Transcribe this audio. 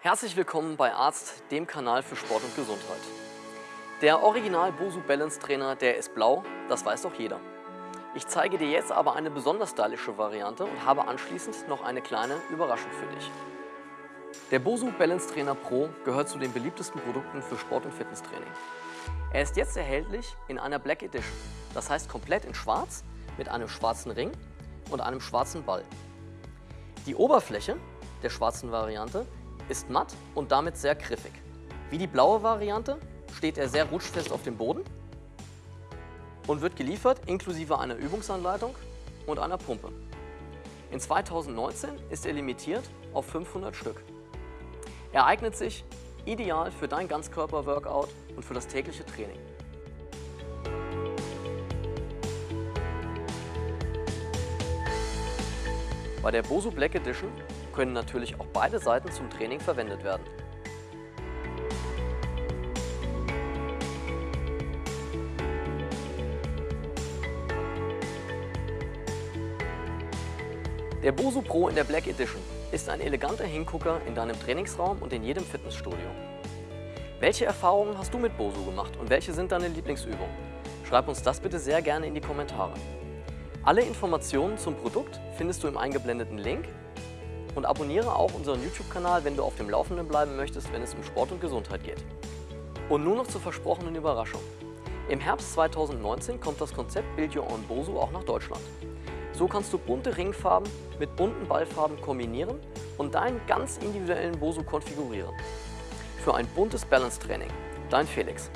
Herzlich willkommen bei Arzt, dem Kanal für Sport und Gesundheit. Der Original Bosu Balance Trainer, der ist blau, das weiß doch jeder. Ich zeige dir jetzt aber eine besonders stylische Variante und habe anschließend noch eine kleine Überraschung für dich. Der Bosu Balance Trainer Pro gehört zu den beliebtesten Produkten für Sport- und Fitnesstraining. Er ist jetzt erhältlich in einer Black Edition, das heißt komplett in schwarz mit einem schwarzen Ring und einem schwarzen Ball. Die Oberfläche der schwarzen Variante ist matt und damit sehr griffig. Wie die blaue Variante steht er sehr rutschfest auf dem Boden und wird geliefert inklusive einer Übungsanleitung und einer Pumpe. In 2019 ist er limitiert auf 500 Stück. Er eignet sich ideal für dein Ganzkörper-Workout und für das tägliche Training. Bei der Bosu Black Edition können natürlich auch beide Seiten zum Training verwendet werden. Der Bosu Pro in der Black Edition ist ein eleganter Hingucker in deinem Trainingsraum und in jedem Fitnessstudio. Welche Erfahrungen hast du mit Bosu gemacht und welche sind deine Lieblingsübungen? Schreib uns das bitte sehr gerne in die Kommentare. Alle Informationen zum Produkt findest du im eingeblendeten Link und abonniere auch unseren YouTube-Kanal, wenn du auf dem Laufenden bleiben möchtest, wenn es um Sport und Gesundheit geht. Und nun noch zur versprochenen Überraschung. Im Herbst 2019 kommt das Konzept Build Your Own Bosu auch nach Deutschland. So kannst du bunte Ringfarben mit bunten Ballfarben kombinieren und deinen ganz individuellen Bosu konfigurieren. Für ein buntes Balance-Training. Dein Felix.